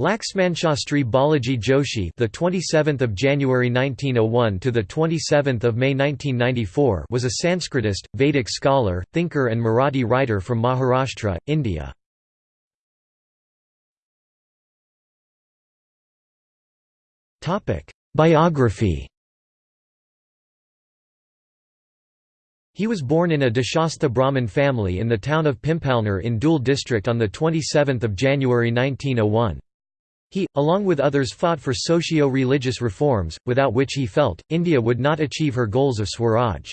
Laxmanshastri Balaji Joshi, the 27th of January 1901 to the 27th of May 1994, was a Sanskritist, Vedic scholar, thinker and Marathi writer from Maharashtra, India. Topic: Biography. He was born in a Deshastha Brahmin family in the town of Pimpalner in Dhule district on the 27th of January 1901. He, along with others fought for socio-religious reforms, without which he felt, India would not achieve her goals of Swaraj.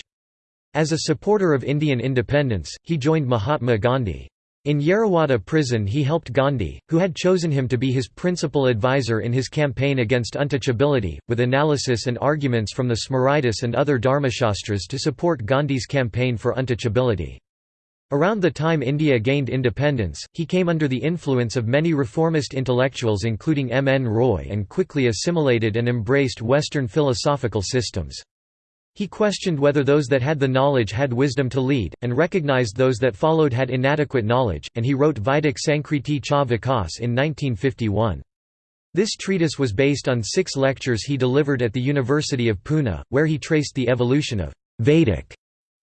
As a supporter of Indian independence, he joined Mahatma Gandhi. In Yerwada prison he helped Gandhi, who had chosen him to be his principal advisor in his campaign against untouchability, with analysis and arguments from the Smritis and other Dharmashastras to support Gandhi's campaign for untouchability. Around the time India gained independence, he came under the influence of many reformist intellectuals including M. N. Roy and quickly assimilated and embraced Western philosophical systems. He questioned whether those that had the knowledge had wisdom to lead, and recognized those that followed had inadequate knowledge, and he wrote Vaidik Sankriti Cha Vikas in 1951. This treatise was based on six lectures he delivered at the University of Pune, where he traced the evolution of Vedic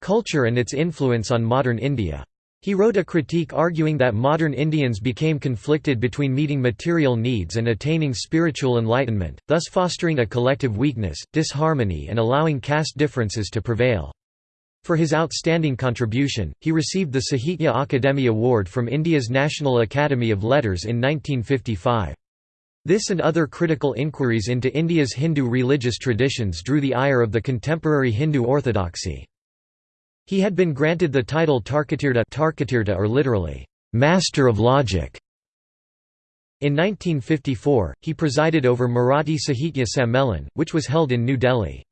Culture and its influence on modern India. He wrote a critique arguing that modern Indians became conflicted between meeting material needs and attaining spiritual enlightenment, thus fostering a collective weakness, disharmony and allowing caste differences to prevail. For his outstanding contribution, he received the Sahitya Akademi Award from India's National Academy of Letters in 1955. This and other critical inquiries into India's Hindu religious traditions drew the ire of the contemporary Hindu orthodoxy. He had been granted the title Tarkatirtha, or literally, Master of Logic. In 1954, he presided over Marathi Sahitya Sammelan, which was held in New Delhi.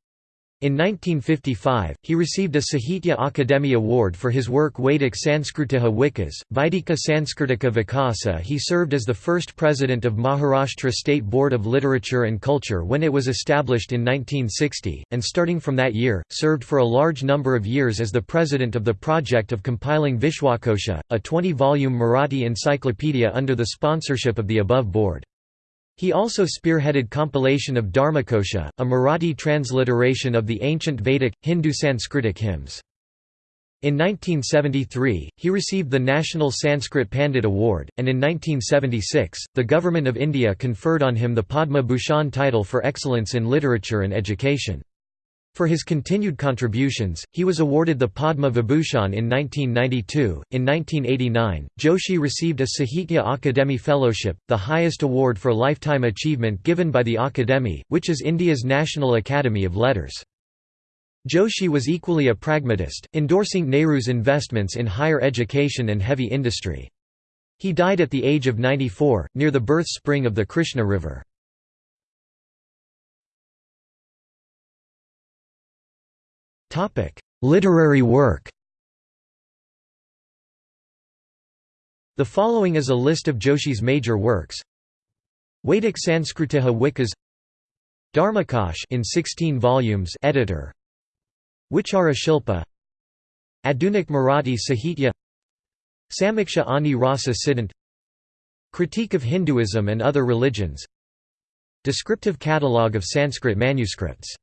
In 1955, he received a Sahitya Akademi Award for his work Vedic Sanskritiha Vikas, Vaidika Sanskritika Vikasa. He served as the first president of Maharashtra State Board of Literature and Culture when it was established in 1960, and starting from that year, served for a large number of years as the president of the project of compiling Vishwakosha, a 20-volume Marathi encyclopedia under the sponsorship of the above board. He also spearheaded compilation of Dharmakosha, a Marathi transliteration of the ancient Vedic, Hindu Sanskritic hymns. In 1973, he received the National Sanskrit Pandit Award, and in 1976, the Government of India conferred on him the Padma Bhushan title for excellence in literature and education. For his continued contributions, he was awarded the Padma Vibhushan in 1992. In 1989, Joshi received a Sahitya Akademi Fellowship, the highest award for lifetime achievement given by the Akademi, which is India's National Academy of Letters. Joshi was equally a pragmatist, endorsing Nehru's investments in higher education and heavy industry. He died at the age of 94, near the birth spring of the Krishna River. Topic: Literary work. The following is a list of Joshi's major works. Vedic Sanskritiha Vikas Dharmakosh in 16 volumes editor. Vichara Shilpa. Adunik Marathi Sahitya. Samiksha Ani Rasa Siddhant. Critique of Hinduism and Other Religions. Descriptive Catalogue of Sanskrit Manuscripts